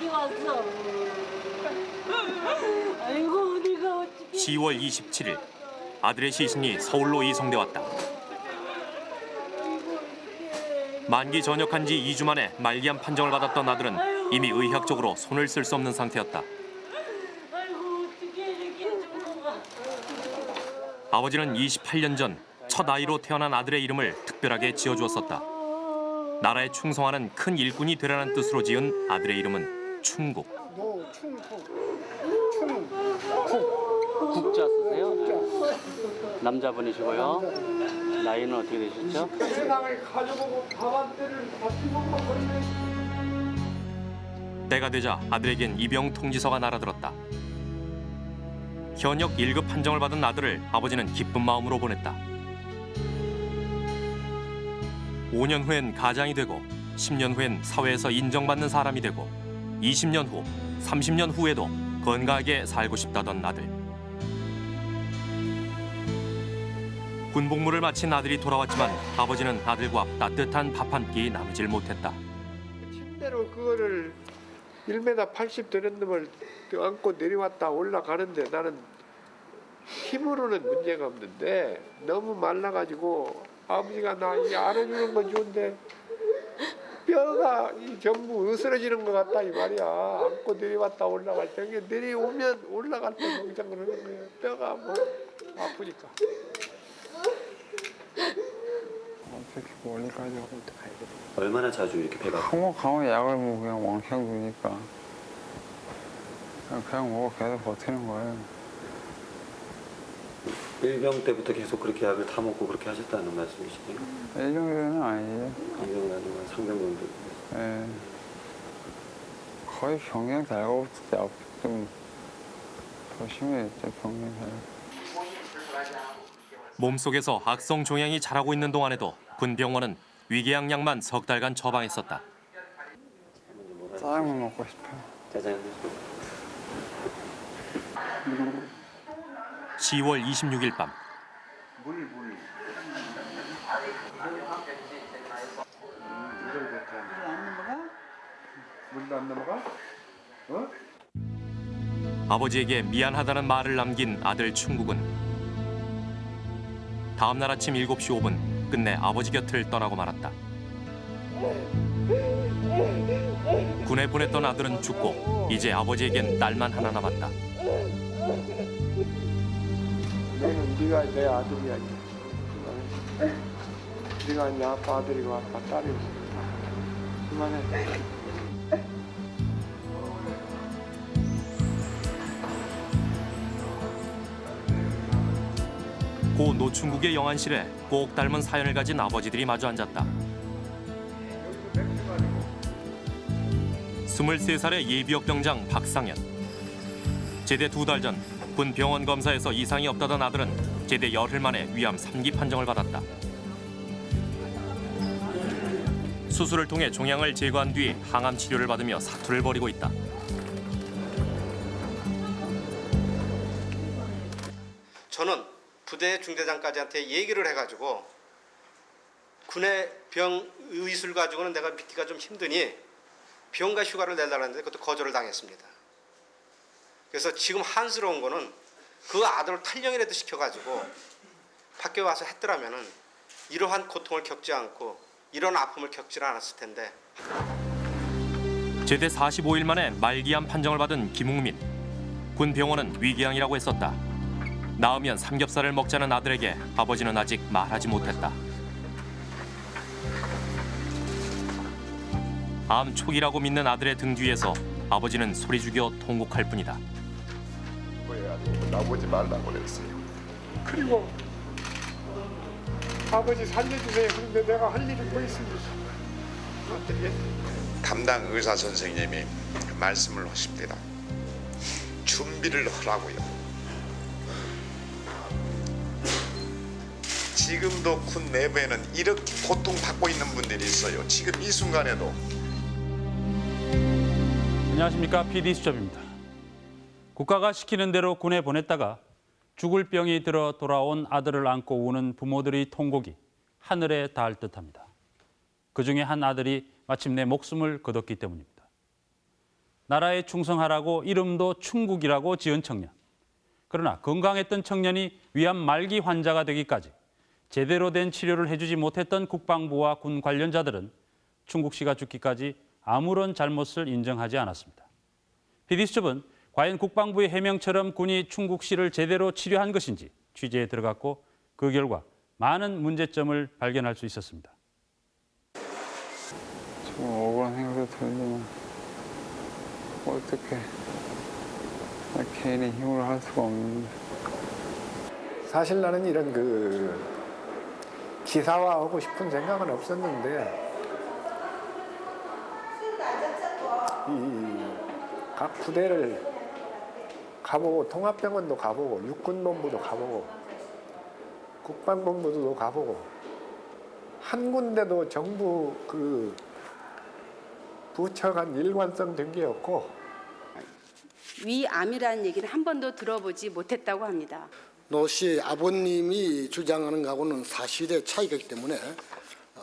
어디 갔어? 아이고 내가 어떻게 10월 27일 아들의 시신이 서울로 이송돼 왔다. 만기 전역한 지 2주 만에 말기암 판정을 받았던 아들은 이미 의학적으로 손을 쓸 수 없는 상태였다. 아버지는 28년 전 첫 아이로 태어난 아들의 이름을 특별하게 지어주었었다. 나라에 충성하는 큰 일꾼이 되라는 뜻으로 지은 아들의 이름은 충국. 노충국 충국 국자 쓰세요? 남자분이시고요. 나이는 어떻게 되셨죠? 세상을 가져보고 밥한 때를 같이 먹고 버리네 때가 되자 아들에겐 입영 통지서가 날아들었다. 현역 1급 판정을 받은 아들을 아버지는 기쁜 마음으로 보냈다. 5년 후엔 가장이 되고 10년 후엔 사회에서 인정받는 사람이 되고 20년 후, 30년 후에도 건강하게 살고 싶다던 아들. 군 복무를 마친 아들이 돌아왔지만 아버지는 아들과 따뜻한 밥 한 끼 나누질 못했다. 침대로 그거를 1m 80 되는 놈을 안고 내려왔다 올라가는데 나는 힘으로는 문제가 없는데 너무 말라가지고 아버지가 나이 안아주는 건 좋은데 뼈가 이 전부 으스러지는 것 같다 이 말이야. 안고 내려왔다 올라갈 때 이게 내려오면 올라갈 때 농장 그러는 거예요. 뼈가 뭐 아프니까. 어떻게 멀리까지 오고 얼마나 자주 이렇게 배가 한번 가면 약을 뭐 그냥 왕창 주니까. 그냥, 그냥 먹어 계속 버티는 거예요. 일병 때부터 계속 그렇게 약을 타 먹고 그렇게 하셨다는 말씀이시네요. 이 정도는 아니죠. 일병 아니면 상병 정도. 예. 거의 병행 달고 좀더 심해졌죠 병행 달고. 몸속에서 악성 종양이 자라고 있는 동안에도 군 병원은 위궤양약만 석 달간 처방했었다. 짜장면 먹고 싶어요. 짜장면. 10월 26일 밤 물. 어? 아버지에게 미안하다는 말을 남긴 아들 충국은 다음 날 아침 7시 5분 끝내 아버지 곁을 떠나고 말았다. 군에 보냈던 아들은 죽고 이제 아버지에겐 딸만 하나 남았다. 너는 네가 내 아들이야. 이제. 네가 내 아빠 아들이고 아빠 딸이고. 그만해. 고 노충국의 영안실에 꼭 닮은 사연을 가진 아버지들이 마주 앉았다. 23살의 예비역 병장 박상현. 제대 두 달 전 군 병원 검사에서 이상이 없다던 아들은 제대 열흘 만에 위암 3기 판정을 받았다. 수술을 통해 종양을 제거한 뒤 항암 치료를 받으며 사투를 벌이고 있다. 저는 부대 중대장까지한테 얘기를 해가지고 군의 병 의술 가지고는 내가 믿기가 좀 힘드니 병가 휴가를 내달라는데 그것도 거절을 당했습니다. 그래서 지금 한스러운 거는 그 아들을 탈령이라도 시켜가지고 밖에 와서 했더라면은 이러한 고통을 겪지 않고 이런 아픔을 겪지 않았을 텐데 제대 45일 만에 말기암 판정을 받은 김웅민. 군 병원은 위궤양이라고 했었다. 나으면 삼겹살을 먹자는 아들에게 아버지는 아직 말하지 못했다. 암 초기라고 믿는 아들의 등 뒤에서 아버지는 소리 죽여 통곡할 뿐이다. 나보지 말라고 그랬어요. 그리고 아버지 살려주세요. 그런데 내가 할 일이 뭐 있습니까? 어떻게? 담당 의사 선생님이 말씀을 하십니다. 준비를 하라고요. 지금도 군 내부에는 이렇게 고통받고 있는 분들이 있어요. 지금 이 순간에도 안녕하십니까 PD 수첩입니다. 국가가 시키는 대로 군에 보냈다가 죽을 병이 들어 돌아온 아들을 안고 우는 부모들의 통곡이 하늘에 닿을 듯합니다. 그 중에 한 아들이 마침내 목숨을 거뒀기 때문입니다. 나라에 충성하라고 이름도 충국이라고 지은 청년. 그러나 건강했던 청년이 위암 말기 환자가 되기까지 제대로 된 치료를 해주지 못했던 국방부와 군 관련자들은 충국 씨가 죽기까지 아무런 잘못을 인정하지 않았습니다. PD수첩은 과연 국방부의 해명처럼 군이 충국 씨를 제대로 치료한 것인지 취재에 들어갔고 그 결과 많은 문제점을 발견할 수 있었습니다. 좀 억울한 생각도 들지만 어떻게 나 개인의 힘으로 할 수가 없는데 사실 나는 이런 그 기사화하고 싶은 생각은 없었는데 이 각 부대를 가보고 통합병원도 가보고 육군본부도 가보고 국방본부도 가보고 한 군데도 정부 그 부처 간 일관성 된 게 없고 위암이라는 얘기는 한 번도 들어보지 못했다고 합니다. 노 씨 아버님이 주장하는 거하고는 사실의 차이가 있기 때문에 어,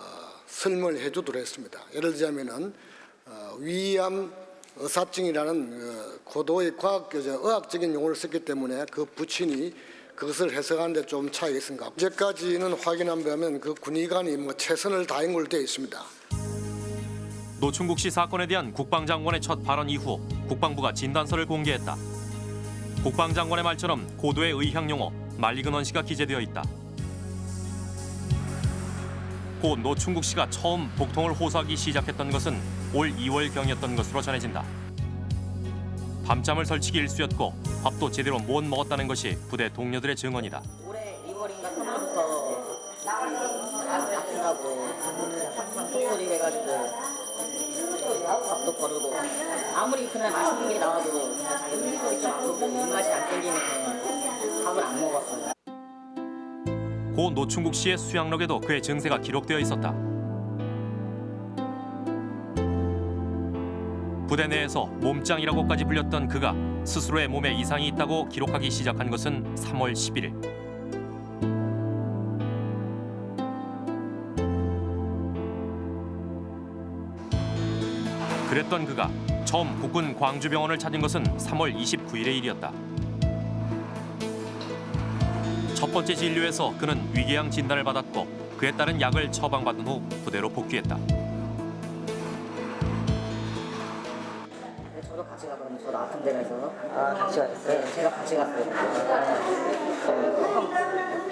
설명을 해주도록 했습니다. 예를 들자면 은 어, 위암 의사증이라는 어, 고도의 과학 의학적인 용어를 썼기 때문에 그 부친이 그것을 해석하는데 좀 차이가 있습니다. 이제까지는 확인한 바면 그 군의관이 뭐 최선을 다한 걸로 되어 있습니다. 노충국 씨 사건에 대한 국방장관의 첫 발언 이후 국방부가 진단서를 공개했다. 국방장관의 말처럼 고도의 의학 용어 말리근 원 씨가 기재되어 있다. 고 노충국 씨가 처음 복통을 호소하기 시작했던 것은 올 2월경이었던 것으로 전해진다. 밤잠을 설치기 일쑤였고 밥도 제대로 못 먹었다는 것이 부대 동료들의 증언이다. 올해 2월인가 3월부터 가슴이 아프다고 항상 속소리 해가지고 밥도 거르고 아무리 그날 맛있는 게 나와도 자기 좀 입맛이 안 땡기면 밥을 안 먹었어요. 고 노충국 씨의 수양록에도 그의 증세가 기록되어 있었다. 부대 내에서 몸짱이라고까지 불렸던 그가 스스로의 몸에 이상이 있다고 기록하기 시작한 것은 3월 11일. 그랬던 그가 처음 국군 광주병원을 찾은 것은 3월 29일의 일이었다. 첫 번째 진료에서 그는 위궤양 진단을 받았고 그에 따른 약을 처방받은 후 부대로 복귀했다. 아, 같이 갔어요? 네, 제가 같이 갔어요.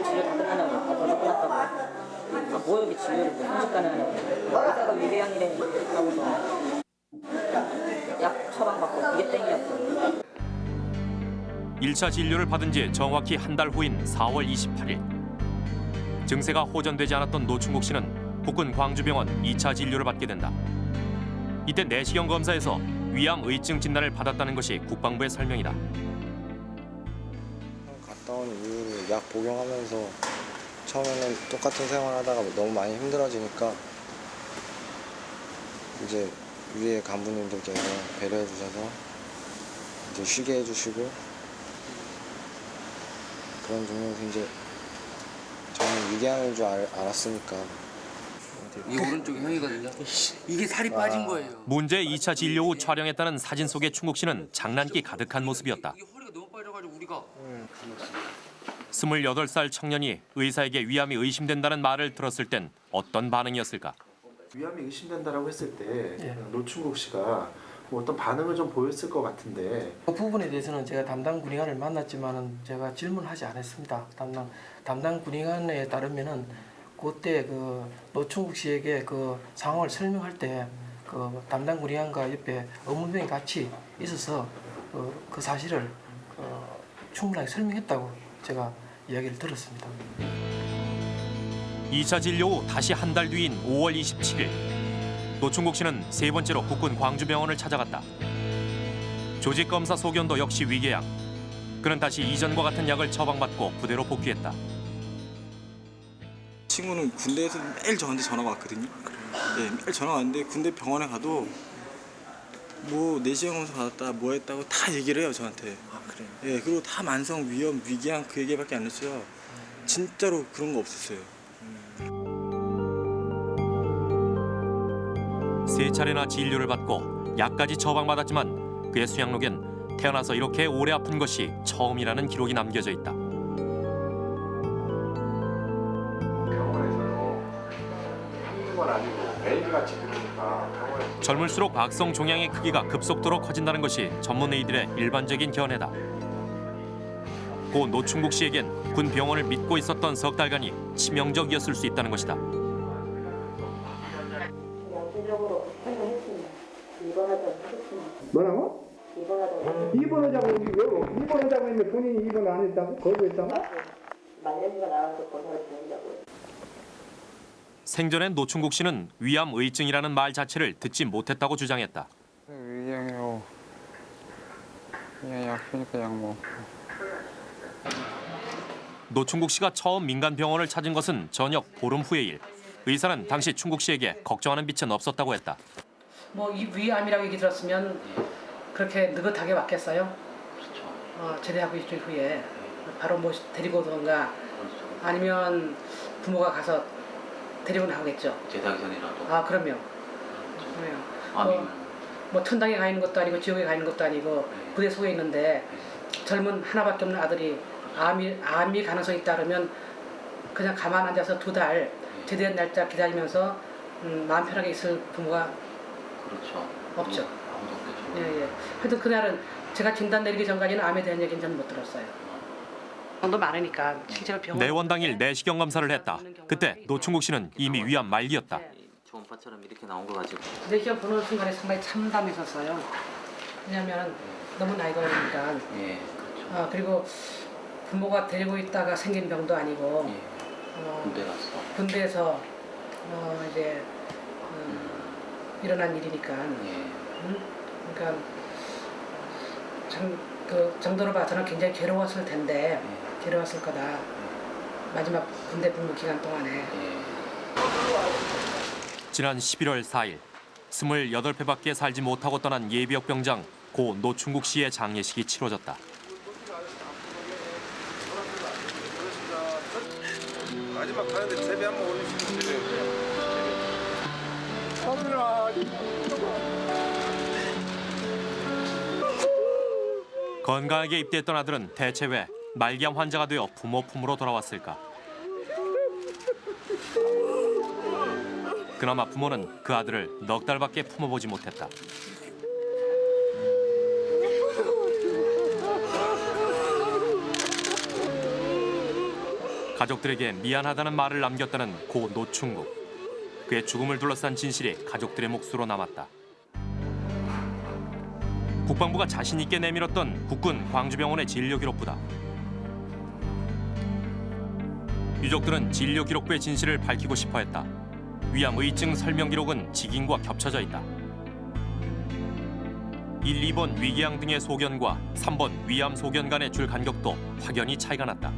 치료 다 끝나냐고. 아, 벌써 끝났다고. 아, 뭐 여기 치료를 뭐 순식간에 하냐고. 의사가 위궤양이래 하고서 약 처방받고 그게 땡이었어요. 1차 진료를 받은 지 정확히 한 달 후인 4월 28일. 증세가 호전되지 않았던 노충국 씨는 국군 광주병원 2차 진료를 받게 된다. 이때 내시경 검사에서 위암 의증 진단을 받았다는 것이 국방부의 설명이다. 갔다 온 이후로 약 복용하면서 처음에는 똑같은 생활하다가 너무 많이 힘들어지니까 이제 위에 간부님들께서 배려해 주셔서 이제 쉬게 해주시고 그런 중에서 이제 저는 위궤양인 줄 알, 알았으니까 이 오른쪽이 형이거든요. 이게 살이 빠진 거예요. 문제 2차 진료 후 촬영했다는 사진 속의 충국 씨는 장난기 가득한 모습이었다. 이게 허리가 너무 빠져가지고 우리가 28살 청년이 의사에게 위암이 의심된다는 말을 들었을 땐 어떤 반응이었을까? 위암이 의심된다라고 했을 때 노충국 씨가 뭐 어떤 반응을 좀 보였을 것 같은데 그 부분에 대해서는 제가 담당 군의관을 만났지만은 제가 질문하지 않았습니다. 담당 담당 군의관에 따르면은 그때 그 노충국 씨에게 그 상황을 설명할 때 그 담당 군의관과 옆에 업무병이 같이 있어서 그, 그 사실을 어, 충분하게 설명했다고 제가 이야기를 들었습니다. 2차 진료 후 다시 한 달 뒤인 5월 27일 노충국 씨는 세 번째로 국군 광주병원을 찾아갔다. 조직 검사 소견도 역시 위궤양. 그는 다시 이전과 같은 약을 처방받고 부대로 복귀했다. 친구는 군대에서 매일 저한테 전화가 왔거든요. 네, 매일 전화가 왔는데 군대 병원에 가도 뭐 내시경 검사 받았다, 뭐 했다고 다 얘기를 해요 저한테. 아 그래요? 예, 그리고 다 만성 위염, 위궤양 그 얘기밖에 안 했어요. 진짜로 그런 거 없었어요. 세 차례나 진료를 받고 약까지 처방받았지만 그의 수양록엔 태어나서 이렇게 오래 아픈 것이 처음이라는 기록이 남겨져 있다. 번 아니고 매일같이 그러니까 병원에 젊을수록 악성 종양의 크기가 급속도로 커진다는 것이 전문의들의 일반적인 견해다. 고 노충국 씨에겐 군 병원을 믿고 있었던 석 달간이 치명적이었을 수 있다는 것이다. 뭐라고? 입원하자고 왜 입원하자고 했는데 본인이 입원 안 했다고? 거부했다고? 말년이가 나와서 보내야 된다고. 생전에 노충국 씨는 위암 의증이라는 말 자체를 듣지 못했다고 주장했다. 위양이요. 그냥 약 주니까 약 먹고. 노충국 씨가 처음 민간 병원을 찾은 것은 저녁 보름 후의 일. 의사는 당시 충국 씨에게 걱정하는 빛은 없었다고 했다. 뭐 이 위암이라고 얘기 들었으면 그렇게 느긋하게 왔겠어요? 어, 제대하고 일주일 후에 바로 뭐 데리고 오던가 아니면 부모가 가서 데리고 나오겠죠. 제대하기 전이라도. 아 그럼요. 그래요. 뭐, 뭐 천당에 가 있는 것도 아니고 지옥에 가 있는 것도 아니고 부대 속에 있는데 젊은 하나밖에 없는 아들이 암이 암이 가능성이 그러면 그냥 가만 앉아서 두 달 제대한 날짜 기다리면서 음, 마음 편하게 있을 부모가 그렇죠. 없죠. 아무도 없겠죠. 예, 예. 하여튼 그날은 제가 진단 내리기 전까지는 암에 대한 얘기는 저는 못 들었어요. 정도 많으니까 실제로 병원 내원 당일 내시경 검사를 했다. 그때 노충국 씨는 이미 위암 말기였다. 초음파처럼 이렇게 나온 거 가지고. 내시경 보는 순간에 상당히 참담했었어요. 왜냐하면 너무 나이가 어리니까. 예. 아 그리고 부모가 데리고 있다가 생긴 병도 아니고 어, 군대 갔어. 군대에서 어, 이제 음, 일어난 일이니까. 음? 그러니까 참 그 정도로 봐서는 굉장히 괴로웠을 텐데 괴로웠을 거다. 마지막 군대 복무 기간 동안에. 지난 11월 4일 28회밖에 살지 못하고 떠난 예비역 병장 고 노충국 씨의 장례식이 치러졌다. 마지막 가는데 제비 한번 올리시면 건강하게 입대했던 아들은 대체 왜 말기암 환자가 되어 부모 품으로 돌아왔을까? 그나마 부모는 그 아들을 넉 달밖에 품어보지 못했다. 가족들에게 미안하다는 말을 남겼다는 고 노충국. 그의 죽음을 둘러싼 진실이 가족들의 몫으로 남았다. 국방부가 자신 있게 내밀었던 국군 광주병원의 진료 기록부다. 유족들은 진료 기록부의 진실을 밝히고 싶어 했다. 위암 의증 설명 기록은 직인과 겹쳐져 있다. 1, 2번 위궤양 등의 소견과 3번 위암 소견 간의 줄 간격도 확연히 차이가 났다.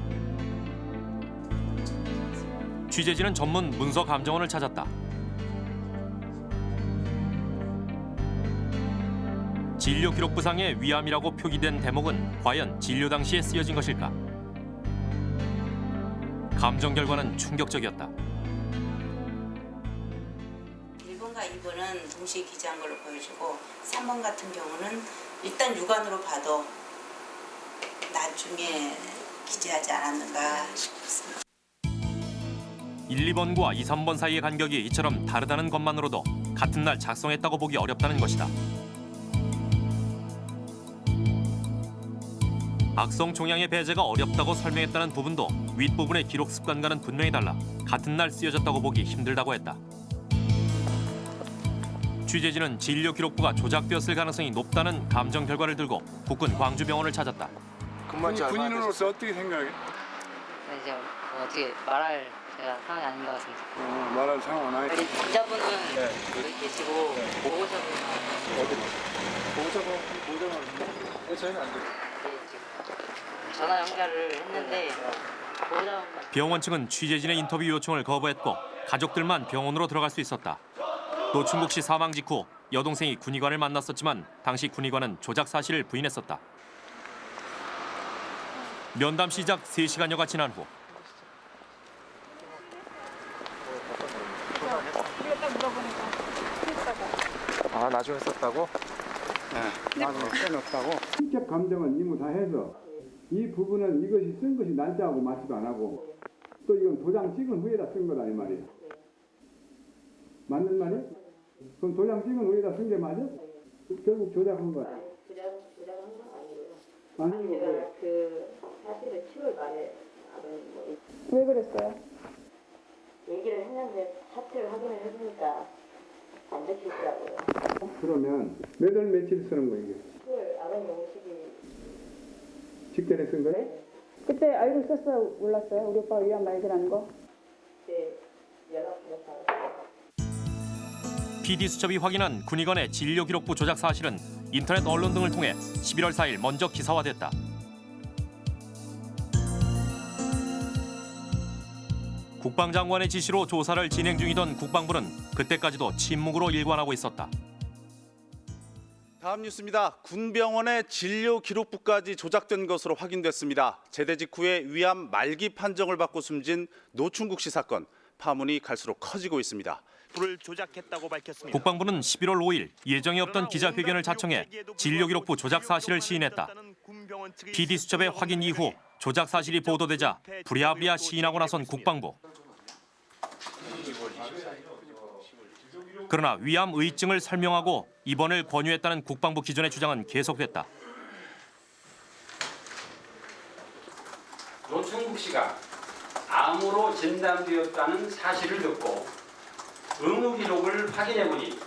취재진은 전문 문서 감정원을 찾았다. 진료 기록부상에 위암이라고 표기된 대목은 과연 진료 당시에 쓰여진 것일까? 감정 결과는 충격적이었다. 1번과 2번은 동시에 기재한 걸로 보여지고 3번 같은 경우는 일단 육안으로 봐도 나중에 기재하지 않았는가 싶습니다. 1, 2번과 2, 3번 사이의 간격이 이처럼 다르다는 것만으로도 같은 날 작성했다고 보기 어렵다는 것이다. 악성 종양의 배제가 어렵다고 설명했다는 부분도 윗부분의 기록 습관과는 분명히 달라 같은 날 쓰여졌다고 보기 힘들다고 했다. 취재진은 진료 기록부가 조작되었을 가능성이 높다는 감정 결과를 들고 국군 광주병원을 찾았다. 군인으로서 어떻게 생각해? 이제 뭐 어떻게 말할 제가 상황이 아닌 것 같습니다. 어, 말할 상황은 아니. 우리 환자분은 여기 계시고 보호자분 어디? 보호자분 보호자분 왜 저희는 안 돼? 전화 연결을 했는데 병원 측은 취재진의 인터뷰 요청을 거부했고 가족들만 병원으로 들어갈 수 있었다. 노충국 씨 사망 직후 여동생이 군의관을 만났었지만 당시 군의관은 조작 사실을 부인했었다. 면담 시작 3시간여가 지난 후 아 나중에 썼다고? 나도 써놓았다고. 직접 감정은 이모 다 해서 이 부분은 이것이 쓴 것이 날짜하고 맞지도 안 하고 또 이건 도장 찍은 후에다 쓴 거다 이 말이야. 맞는 말이야? 그럼 도장 찍은 후에다 쓴 게 맞아? 결국 조작한 거야. 아니 그 사실은 7월 말에 왜 그랬어요? 얘기를 했는데 사태를 확인을 해보니까 안 되시더라고요. 그러면 몇 월 며칠 쓰는 거야 이게? 7월 아버님 오시기 직전에 쓴 거야? 그때 알고 있었어요? 몰랐어요? 우리 오빠가 위안 말기라는 거? 주셨다고. PD수첩이 확인한 군의관의 진료기록부 조작 사실은 인터넷 언론 등을 통해 11월 4일 먼저 기사화됐다. 국방장관의 지시로 조사를 진행 중이던 국방부는 그때까지도 침묵으로 일관하고 있었다. 다음 뉴스입니다. 군병원의 진료 기록부까지 조작된 것으로 확인됐습니다. 제대 직후에 위암 말기 판정을 받고 숨진 노충국 씨 사건 파문이 갈수록 커지고 있습니다. 불을 조작했다고 밝혔습니다. 국방부는 11월 5일 예정에 없던 기자회견을 자청해 진료 기록부 조작 사실을 시인했다. PD수첩의 확인 이후 조작 사실이 보도되자 부랴부랴 시인하고 나선 국방부. 그러나 위암 의증을 설명하고 입원을 권유했다는 국방부 기존의 주장은 계속됐다. 노충국 씨가 암으로 진단되었다는 사실을 듣고 의무 기록을 확인해 보니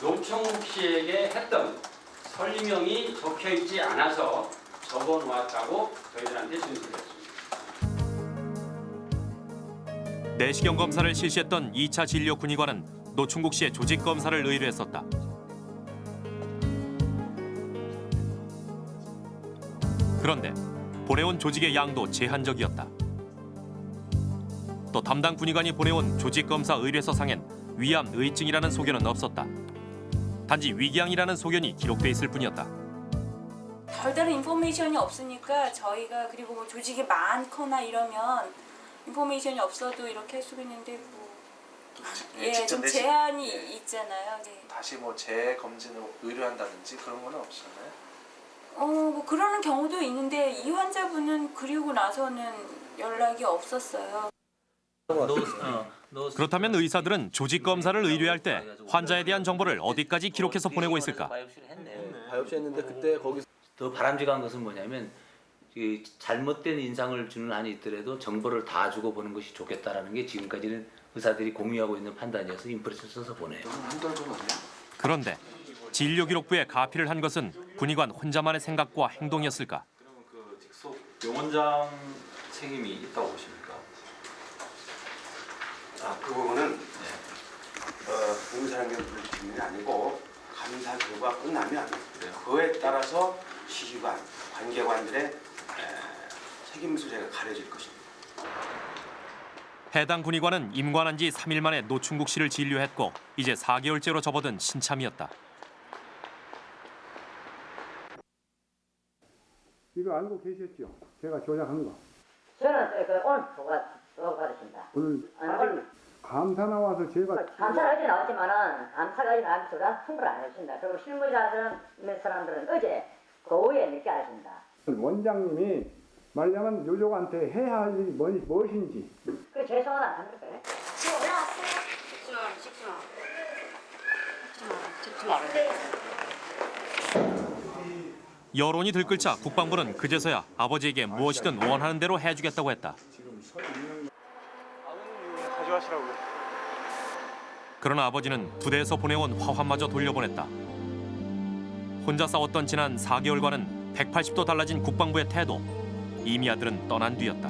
노충국 씨에게 했던 설명이 적혀 있지 않아서 적어 놓았다고 저희들한테 진술했습니다. 내시경 검사를 실시했던 2차 진료 군의관은 노충국 씨의 조직 검사를 의뢰했었다. 그런데 보내온 조직의 양도 제한적이었다. 또 담당 군의관이 보내온 조직 검사 의뢰서상엔 위암 의증이라는 소견은 없었다. 단지 위궤양이라는 소견이 기록돼 있을 뿐이었다. 별다른 인포메이션이 없으니까 저희가 그리고 뭐 조직이 많거나 이러면 인포메이션이 없어도 이렇게 할 수가 있는데 뭐 예, 직접 좀 제한이 네. 있잖아요. 네. 다시 뭐 재검진을 의뢰한다든지 그런 거는 없었나요? 어, 뭐 그러는 경우도 있는데 이 환자분은 그리고 나서는 연락이 없었어요. 그렇다면 의사들은 조직 검사를 의뢰할 때 환자에 대한 정보를 어디까지 기록해서 보내고 있을까? biopsy 했는데 그때 거기서 더 바람직한 것은 뭐냐면 이 잘못된 인상을 주는 한이 있더라도 정보를 다 주고 보는 것이 좋겠다라는 게 지금까지는 의사들이 공유하고 있는 판단이어서 impression 써서 보내요. 그런데 진료 기록부에 가피를 한 것은 군의관 혼자만의 생각과 행동이었을까? 그 직속 병원장 책임이 있다고 보십니까? 아, 그 부분은 어, 의사랑의 물질이 아니고 감사 결과 끝나면 그에 따라서 시기관, 관계관들의 에, 책임 소재가 가려질 것입니다. 해당 군의관은 임관한 지 3일 만에 노충국 씨를 진료했고 이제 4개월째로 접어든 신참이었다. 이거 알고 계셨죠? 제가 조작한 거. 저는 그 오늘 보고 받았습니다. 오늘 오늘 감사 나와서 제가 나왔지만은 감사가 어제 나와서 저는 홍보를 안 했습니다. 그리고 실무자들은 몇 사람들은 어제 그 오후에 늦게 알았습니다. 원장님이 말하면 요족한테 해야 할 일이 뭐, 무엇인지 그 죄송하다 안? 지금 올라왔어요? 찍지 마, 찍지 마. 찍지 마, 찍지 말아요. 여론이 들끓자 국방부는 그제서야 아버지에게 무엇이든 원하는 대로 해주겠다고 했다. 가져가시라고. 그러나 아버지는 부대에서 보내온 화환마저 돌려보냈다. 혼자 싸웠던 지난 4개월과는 180도 달라진 국방부의 태도. 이미 아들은 떠난 뒤였다.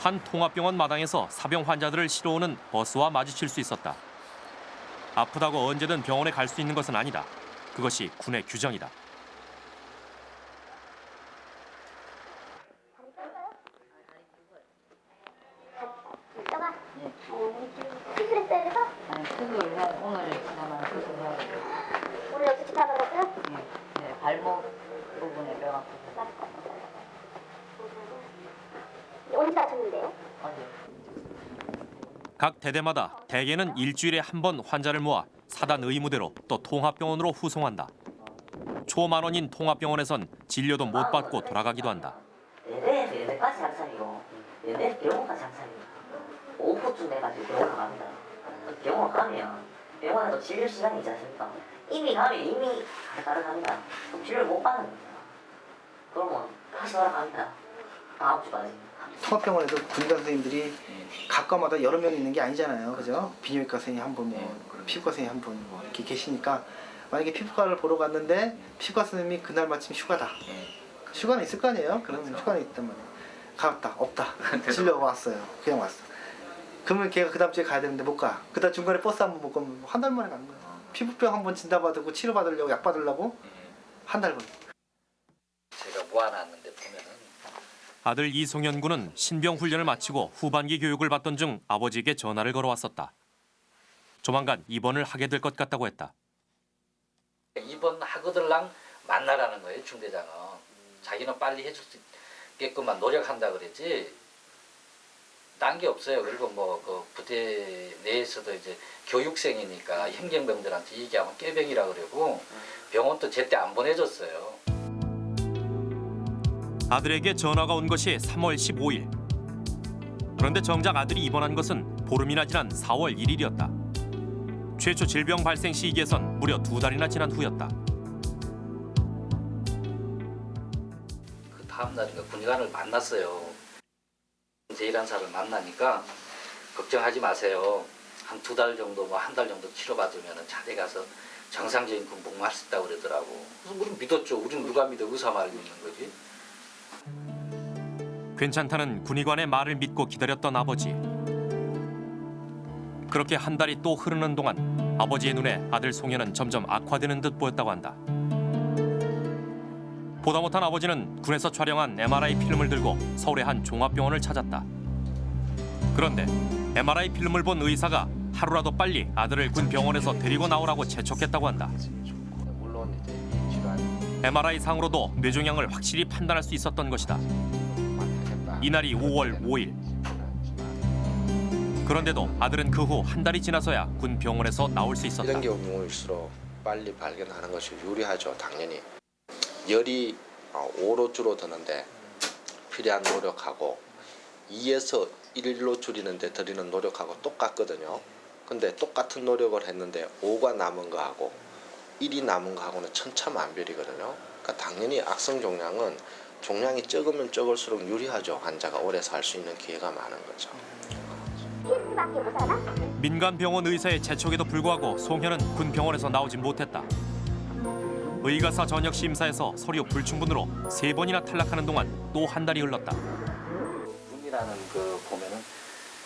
한 통합병원 마당에서 사병 환자들을 실어오는 버스와 마주칠 수 있었다. 아프다고 언제든 병원에 갈 수 있는 것은 아니다. 그것이 군의 규정이다. 수술했어야 돼서? 아니 수술 해 오늘 그나마 수술해야 돼. 오늘 여기 집합하셨어요? 네. 네 발목 부분에 뼈가 대대마다 대개는 일주일에 한 번 환자를 모아 사단 의무대로 또 통합병원으로 후송한다. 초만 원인 통합병원에선 진료도 못 받고 돌아가기도 한다. 예배에서 예배까지 장사이고 예배 병원까지 장사이고 오후쯤 돼가지고 병원 갑니다. 병원 가면 병원에도 진료 시간이 있지 않습니까? 이미 가면 이미. 그럼 진료를 못 받는 거죠. 그러면 다시 돌아갑니다. 다음 주까지. 통합병원에도 군의관 선생님들이 각과마다 여러 명 있는 게 아니잖아요. 그죠? 비뇨기과 선생님 한 분, 뭐 피부과 선생님 한 분, 뭐 이렇게 계시니까 만약에 피부과를 보러 갔는데 피부과 선생님이 그날 마침 휴가다. 휴가는 있을 거 아니에요? 그러면 휴가는 있단 말이에요. 갔다, 없다. 진료 왔어요. 그냥 왔어. 그러면 걔가 그 다음 주에 가야 되는데 못 가. 그 다 음 중간에 버스 한 번 못 가면 한 달 만에 가는 거야. 피부병 한 번 진단 받고 치료 받으려고 약 받으려고 한달 걸려. 제가 모아놨는데 아들 이송현 군은 신병 훈련을 마치고 후반기 교육을 받던 중 아버지에게 전화를 걸어왔었다. 조만간 입원을 하게 될 것 같다고 했다. 이번 하거들랑 만나라는 거예요 중대장은. 자기는 빨리 해줄 수 있게끔만 노력한다 그랬지. 딴 게 없어요. 그리고 뭐 그 부대 내에서도 이제 교육생이니까 행정병들한테 얘기하면 깨병이라 그러고 병원도 제때 안 보내줬어요 아들에게 전화가 온 것이 3월 15일. 그런데 정작 아들이 입원한 것은 보름이나 지난 4월 1일이었다. 최초 질병 발생 시기에선 무려 두 달이나 지난 후였다. 그 다음 날인가 군의관을 만났어요 제1한사를 만나니까 걱정하지 마세요 한 두 달 정도 뭐 한 달 정도 치료받으면 자대 가서 정상적인 군복무할 수 있다고 그러더라고 그래서 우린 믿었죠 우린 누가 믿어 의사 말을 믿는 거지 괜찮다는 군의관의 말을 믿고 기다렸던 아버지. 그렇게 한 달이 또 흐르는 동안 아버지의 눈에 아들 송현은 점점 악화되는 듯 보였다고 한다. 보다 못한 아버지는 군에서 촬영한 MRI 필름을 들고 서울의 한 종합병원을 찾았다. 그런데 MRI 필름을 본 의사가 하루라도 빨리 아들을 군 병원에서 데리고 나오라고 재촉했다고 한다. MRI 상으로도 뇌종양을 확실히 판단할 수 있었던 것이다. 이날이 5월 5일. 그런데도 아들은 그 후 한 달이 지나서야 군 병원에서 나올 수 있었다. 이런 경우일수록 빨리 발견하는 것이 유리하죠, 당연히. 열이 5로 줄어드는데 필요한 노력하고 2에서 1로 줄이는데 들이는 노력하고 똑같거든요. 근데 똑같은 노력을 했는데 5가 남은 거하고 1이 남은 거하고는 천차만별이거든요. 그러니까 당연히 악성 종양은 종양이 적으면 적을수록 유리하죠. 환자가 오래 살 수 있는 기회가 많은 거죠. 민간 병원 의사의 재촉에도 불구하고 송현은 군 병원에서 나오지 못했다. 의가사 전역 심사에서 서류 불충분으로 세 번이나 탈락하는 동안 또 한 달이 흘렀다. 군이라는 그 보면은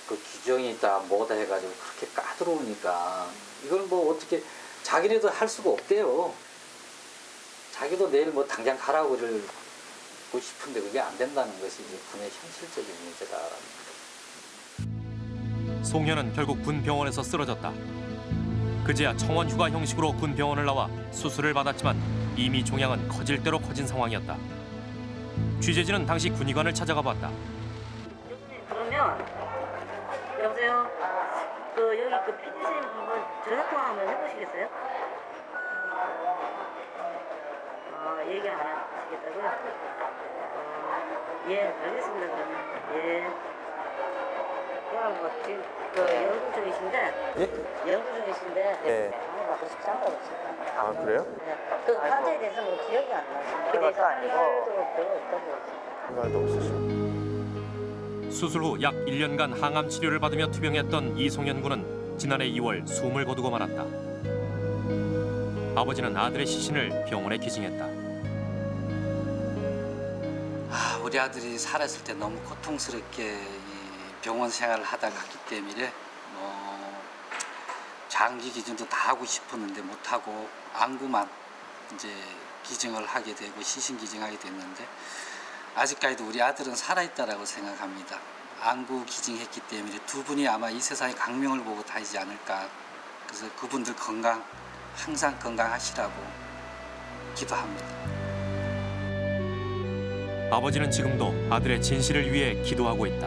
그 규정이 있다 뭐다 해가지고 그렇게 까다로우니까 이걸 뭐 어떻게 자기네도 할 수가 없대요. 자기도 내일 뭐 당장 가라고 그 러고 싶은데 그게 안 된다는 것이 이제 군의 현실적인 문제다라는 송현은 결국 군 병원에서 쓰러졌다. 그제야 청원 휴가 형식으로 군 병원을 나와 수술을 받았지만 이미 종양은 커질 대로 커진 상황이었다. 취재진은 당시 군의관을 찾아가 봤다. 그러면 여보세요. 그 여기 그 PD 선생님 한번 전화 통화 한번 해보시겠어요? 아 얘기 안 하시겠다고요? 어, 예 알겠습니다 그러면 예. 그냥 뭐 지금 그 연구 중이신데 예? 연구 중이신데 네. 방금 받고 싶지 않다고 지금. 아 그래요? 네. 그 환자에 대해서 뭐 기억이 안 나시는 그래서 할 말도 별로 없다고. 한 말도 없으시고. 수술 후 약 1년간 항암 치료를 받으며 투병했던 이송현 군은 지난해 2월 숨을 거두고 말았다. 아버지는 아들의 시신을 병원에 기증했다. 우리 아들이 살았을 때 너무 고통스럽게 이 병원 생활을 하다 갔기 때문에 뭐 장기 기증도 다 하고 싶었는데 못하고 안구만 이제 기증을 하게 되고 시신 기증하게 됐는데 아직까지도 우리 아들은 살아있다라고 생각합니다. 안구 기증했기 때문에 두 분이 아마 이 세상에 강명을 보고 다니지 않을까. 그래서 그분들 건강 항상 건강하시라고 기도합니다. 아버지는 지금도 아들의 진실을 위해 기도하고 있다.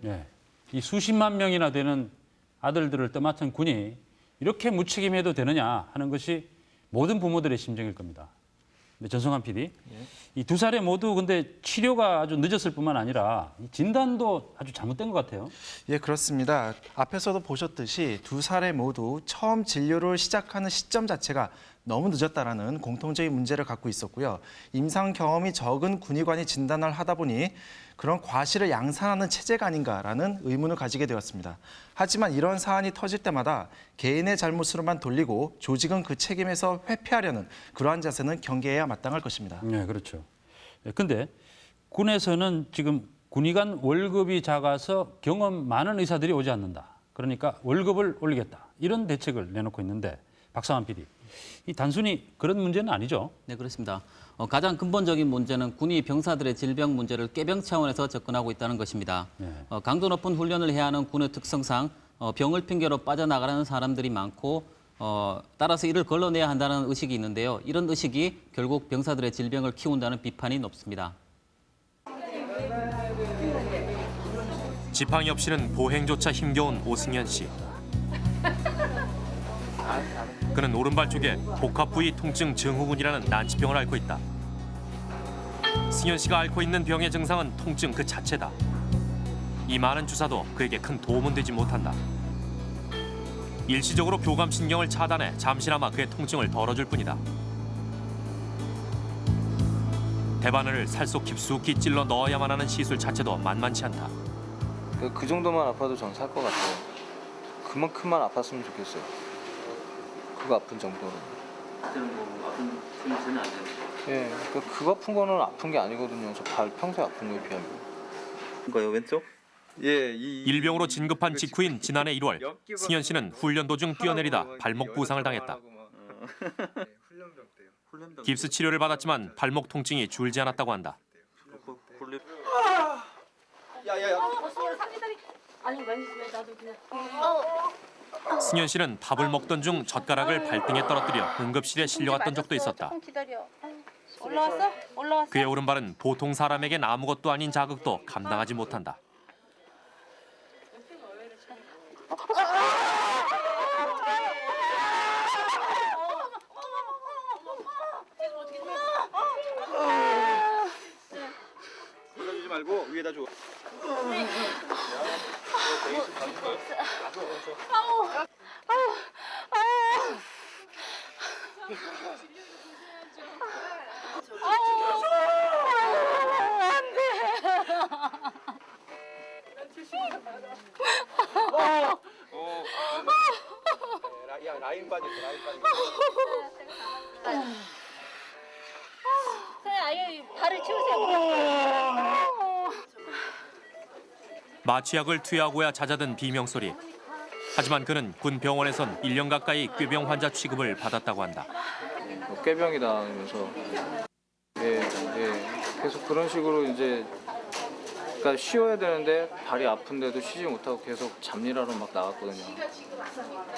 네, 이 수십만 명이나 되는 아들들을 떠맡은 군이 이렇게 무책임해도 되느냐 하는 것이 모든 부모들의 심정일 겁니다. 근데 전성환 PD, 이 두 사례 모두 근데 치료가 아주 늦었을 뿐만 아니라 이 진단도 아주 잘못된 것 같아요. 예, 그렇습니다. 앞에서도 보셨듯이 두 사례 모두 처음 진료를 시작하는 시점 자체가 너무 늦었다라는 공통적인 문제를 갖고 있었고요. 임상 경험이 적은 군의관이 진단을 하다 보니 그런 과실을 양산하는 체제가 아닌가라는 의문을 가지게 되었습니다. 하지만 이런 사안이 터질 때마다 개인의 잘못으로만 돌리고 조직은 그 책임에서 회피하려는 그러한 자세는 경계해야 마땅할 것입니다. 네, 그렇죠. 예, 근데 군에서는 지금 군의관 월급이 작아서 경험 많은 의사들이 오지 않는다. 그러니까 월급을 올리겠다. 이런 대책을 내놓고 있는데 박상환 PD, 이 단순히 그런 문제는 아니죠. 네, 그렇습니다. 어, 가장 근본적인 문제는 군이 병사들의 질병 문제를 꾀병 차원에서 접근하고 있다는 것입니다. 네. 어, 강도 높은 훈련을 해야 하는 군의 특성상 어, 병을 핑계로 빠져나가는 사람들이 많고 어, 따라서 이를 걸러내야 한다는 의식이 있는데요. 이런 의식이 결국 병사들의 질병을 키운다는 비판이 높습니다. 지팡이 없이는 보행조차 힘겨운 오승현 씨. 그는 오른발 쪽에 복합 부위 통증 증후군이라는 난치병을 앓고 있다. 승현 씨가 앓고 있는 병의 증상은 통증 그 자체다. 이 많은 주사도 그에게 큰 도움은 되지 못한다. 일시적으로 교감신경을 차단해 잠시나마 그의 통증을 덜어줄 뿐이다. 대바늘을 살속 깊숙이 찔러 넣어야만 하는 시술 자체도 만만치 않다. 그, 그 정도만 아파도 전 살 것 같아요. 그만큼만 아팠으면 좋겠어요. 그거 아픈 정도로. 그때는 뭐 아픈 틈새는 안 되는 예, 그, 그거 아픈 거는 아픈 게 아니거든요. 저 발 평소에 아픈 거에 비하면. 이거요 왼쪽? 예, 이 일병으로 진급한 직후인 지난해 1월 승현 씨는 훈련 도중 뛰어내리다 발목 부상을 당했다. 깁스 치료를 받았지만 발목 통증이 줄지 않았다고 한다. 야야야. 아니 왜 나도 그냥 승현 씨는 밥을 먹던 중 젓가락을 발등에 떨어뜨려 응급실에 실려갔던 적도 있었다. 올라왔어? 올라왔어? 그의 오른발은 보통 사람에겐 아무것도 아닌 자극도 감당하지 못한다. 말고 위에다 줘. 아우, 아우, 아우. 야 라인 빠졌어 라인 선생님, 아예 발을 치우세요. 마취약을 투여하고야 잦아든 비명 소리. 하지만 그는 군 병원에선 1년 가까이 꾀병 환자 취급을 받았다고 한다. 뭐 꾀병이다 하면서 예, 예. 계속 그런 식으로 이제 그러니까 쉬어야 되는데 발이 아픈데도 쉬지 못하고 계속 잡일하러 막 나갔거든요.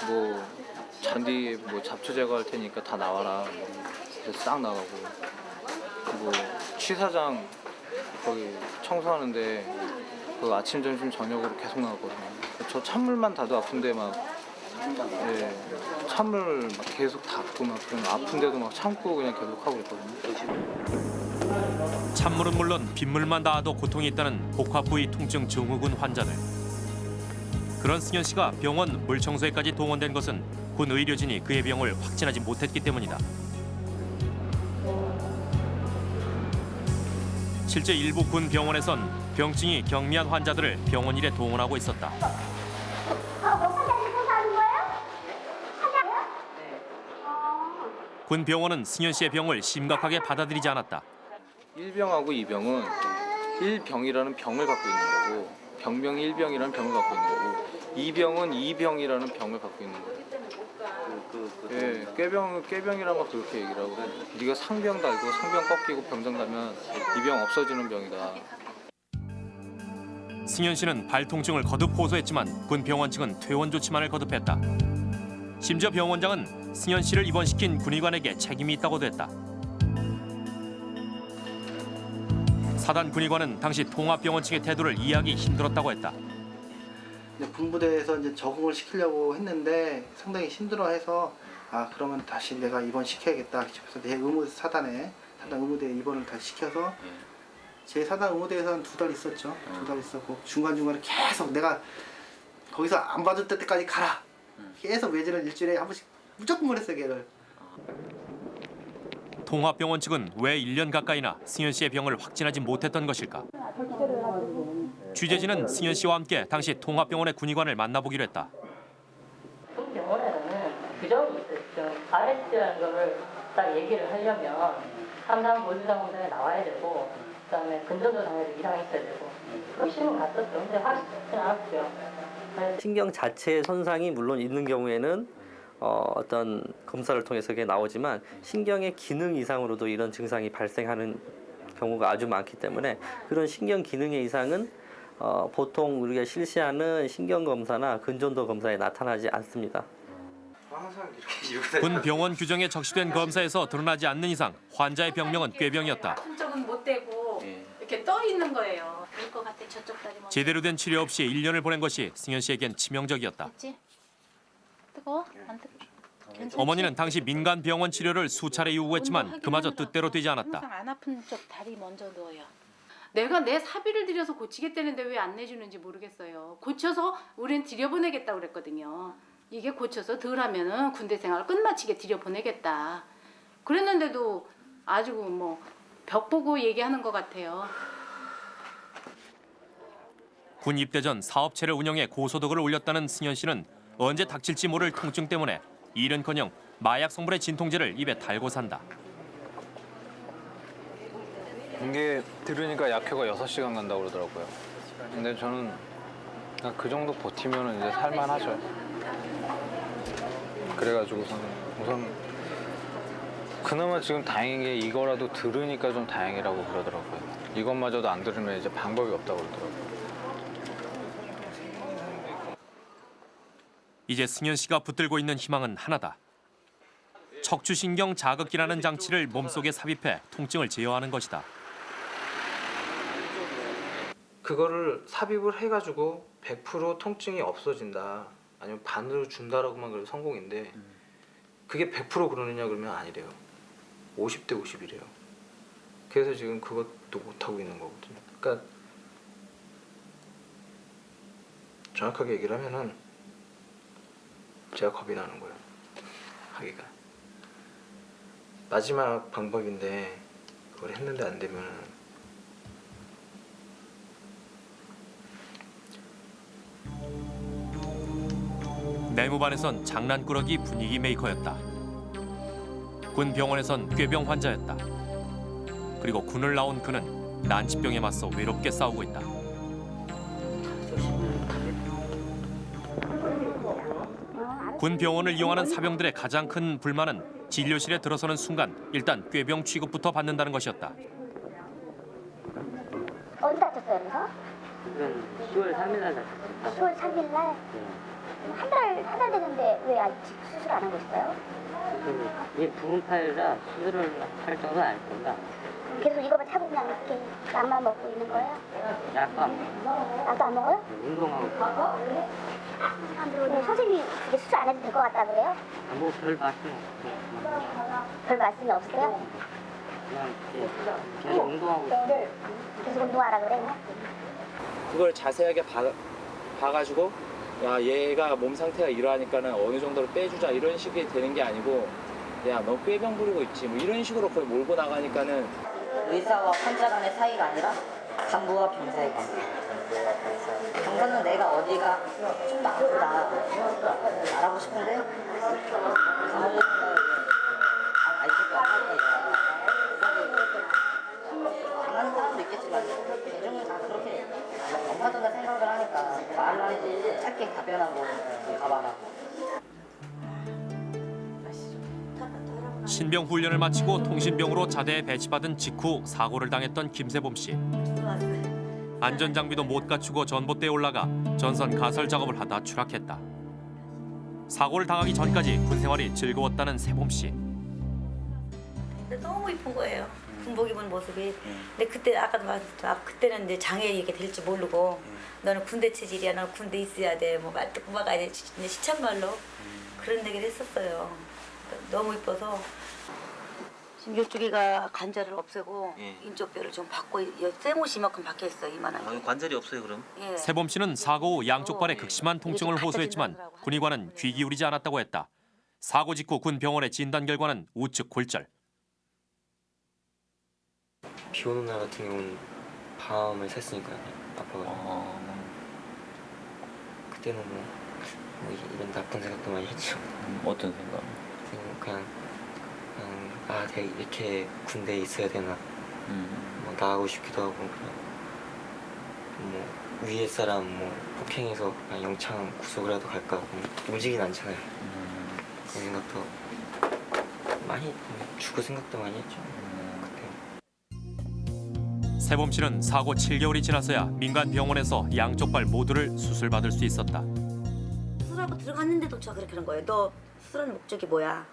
뭐 잔디 뭐 잡초 제거할 테니까 다 나와라. 싹 나가고 뭐 취사장 거기 청소하는데 그 아침 점심 저녁으로 계속 나갔거든요. 저 찬물만 닿아도 아픈데 막 예, 찬물 막 계속 닿고 막 그런 아픈데도 막 참고 그냥 계속 하고 있거든요. 찬물은 물론 빗물만 닿아도 고통이 있다는 복합 부위 통증 증후군 환자들. 그런 승현 씨가 병원 물 청소에까지 동원된 것은 군 의료진이 그의 병을 확진하지 못했기 때문이다. 실제 일부 군 병원에선 병증이 경미한 환자들을 병원 일에 동원하고 있었다. 군 병원은 승현 씨의 병을 심각하게 받아들이지 않았다. 1병하고 2병은 1병이라는 병을 갖고 있는 거고 병명이 1병이라는 병을 갖고 있는 거고 2병은 2병이라는 병을 갖고 있는 거예요. 예, 꾀병, 꾀병이란 거 그렇게 얘기를 하고 네가 상병 달고 상병 꺾이고 병장 가면 이 병 없어지는 병이다. 승현 씨는 발 통증을 거듭 호소했지만 군 병원 측은 퇴원 조치만을 거듭했다. 심지어 병원장은 승현 씨를 입원시킨 군의관에게 책임이 있다고도 했다. 사단 군의관은 당시 통합병원 측의 태도를 이해하기 힘들었다고 했다. 이제 군부대에서 이제 적응을 시키려고 했는데 상당히 힘들어해서 아 그러면 다시 내가 입원 시켜야겠다 싶어서 내 의무 사단에 사단 의무대에 입원을 다시 시켜서 제 사단 의무대에서 한 두 달 있었죠. 두달 있었고 중간 중간에 계속 내가 거기서 안 받을 때까지 가라. 계속 외진을 일주일에 한 번씩 무조건 보냈어요 걔를. 통합병원 측은 왜 1년 가까이나 승현 씨의 병을 확진하지 못했던 것일까? 취재진은 승현 씨와 함께 당시 통합병원의 군의관을 만나보기로 했다. 병원에는 규정이 있었죠. RS라는 거를 딱 얘기를 하려면 보유상 검사에 나와야 되고 그다음에 근전도 당해도 이상이 있어야 되고 그 신문 갔었죠. 근데 확실히 않았죠. 신경 자체의 손상이 물론 있는 경우에는 어, 어떤 검사를 통해서 그게 나오지만 신경의 기능 이상으로도 이런 증상이 발생하는 경우가 아주 많기 때문에 그런 신경 기능의 이상은 어, 보통 우리가 실시하는 신경 검사나 근전도 검사에 나타나지 않습니다. 군 병원 규정에 적시된 검사에서 드러나지 않는 이상 환자의 병명은 꾀병이었다. 한쪽은 못 대고 이렇게 떠 있는 거예요. 제대로 된 치료 없이 1년을 보낸 것이 승현 씨에겐 치명적이었다. 뜨거워? 안 뜨거? 괜찮지? 어머니는 당시 민간 병원 치료를 수차례 요구했지만 그마저 뜻대로 되지 않았다. 항상 안 아픈 쪽 다리 먼저 넣어요. 내가 내 사비를 들여서 고치겠다는데 왜 안 내주는지 모르겠어요. 고쳐서 우린 들여보내겠다 그랬거든요. 이게 고쳐서 덜 하면은 군대 생활 끝마치게 들여보내겠다. 그랬는데도 아주 뭐 벽 보고 얘기하는 것 같아요. 군 입대 전 사업체를 운영해 고소득을 올렸다는 승현 씨는 언제 닥칠지 모를 통증 때문에 일은커녕 마약 성분의 진통제를 입에 달고 산다. 이게 들으니까 약효가 6시간 간다고 그러더라고요. 근데 저는 그 정도 버티면 이제 살만하죠. 그래가지고선 우선 그나마 지금 다행인 게 이거라도 들으니까 좀 다행이라고 그러더라고요. 이것마저도 안 들으면 이제 방법이 없다고 그러더라고요. 이제 승현 씨가 붙들고 있는 희망은 하나다. 척추신경 자극기라는 장치를 몸속에 삽입해 통증을 제어하는 것이다. 그거를 삽입을 해가지고 100% 통증이 없어진다 아니면 반으로 준다라고만 그래도 성공인데 그게 100% 그러느냐 그러면 아니래요. 50대 50이래요. 그래서 지금 그것도 못하고 있는 거거든요. 그러니까 정확하게 얘기를 하면은 제가 겁이 나는 거예요. 하기가. 마지막 방법인데 그걸 했는데 안 되면 내무반에선 장난꾸러기 분위기 메이커였다. 군 병원에선 꾀병 환자였다. 그리고 군을 나온 그는 난치병에 맞서 외롭게 싸우고 있다. 군 병원을 이용하는 사병들의 가장 큰 불만은 진료실에 들어서는 순간 일단 꾀병 취급부터 받는다는 것이었다. 어디 다쳤어요, 그래서? 10월 3일 날 다쳤어요. 10월 3일 날? 한 달, 한달 됐는데 왜 아직 수술 안 하고 있어요? 이게 부분 파열이라 수술을 할 정도는 아닐 겁니다. 계속 이거만 차고 그냥 이렇게 약만 먹고 있는 거예요? 약도 안 먹어요. 약도 안 먹어요? 운동하고 네, 선생님이 그게 수술 안 해도 될 것 같다 그래요? 뭐별 말씀 없고 별 말씀이 없어요? 그냥 이렇게 계속 운동하고 네. 계속 운동하라 그래? 그걸 자세하게 봐, 봐가지고 야 얘가 몸 상태가 이러하니까는 어느 정도로 빼주자 이런 식이 되는 게 아니고 야 너 꾀병 부리고 있지. 뭐 이런 식으로 거의 몰고 나가니까는. 의사와 환자 간의 사이가 아니라 간부와 병사의 관계. 병사는 내가 어디가 좀더 아프다. 알아보고 싶은데? 간부는 알지도 않고 당하 답변하고 가봐라. 신병 훈련을 마치고 통신병으로 자대에 배치받은 직후 사고를 당했던 김세범 씨. 안전 장비도 못 갖추고 전봇대에 올라가 전선 가설 작업을 하다 추락했다. 사고를 당하기 전까지 군 생활이 즐거웠다는 세범 씨. 너무 이쁜 거예요. 군복 입은 모습이. 근데 그때 아까도 말했죠. 아, 그때는 이제 장애 이렇게 될지 모르고 너는 군대 체질이야. 너는 군대 있어야 돼. 뭐 말도 꼬마가 이제 시참말로 그런 얘기를 했었어요. 너무 이뻐서 지금 이쪽에가 관절을 없애고 예. 인쪽 뼈를 좀 바꿔 쇠못이 이만큼 박혀 있어 이만한. 어, 관절이 없어요 그럼? 예. 세범 씨는 사고 후 양쪽 발에 극심한 통증을 호소했지만 군의관은 귀 기울이지 않았다고 했다. 사고 직후 군 병원의 진단 결과는 우측 골절. 비 오는 날 같은 경우는 밤을 샜으니까요. 아파가지고. 그때는 뭐, 뭐 이- 이런 나쁜 생각도 많이 했죠. 어떤 생각? 그냥 그냥, 그냥 아 내가 이렇게 군대에 있어야 되나. 뭐 나가고 싶기도 하고 그냥 뭐 위에 사람 뭐 폭행해서 그냥 영창 구속이라도 갈까 뭐 움직이진 않잖아요. 그런 생각도 많이 뭐 죽을 생각도 많이 했죠. 세범 씨는 사고 7개월이 지나서야 민간 병원에서 양쪽 발 모두를 수술받을 수 있었다. 수술하고 들어갔는데도 그렇게 하는 거예요. 너 수술하는 목적이 뭐야?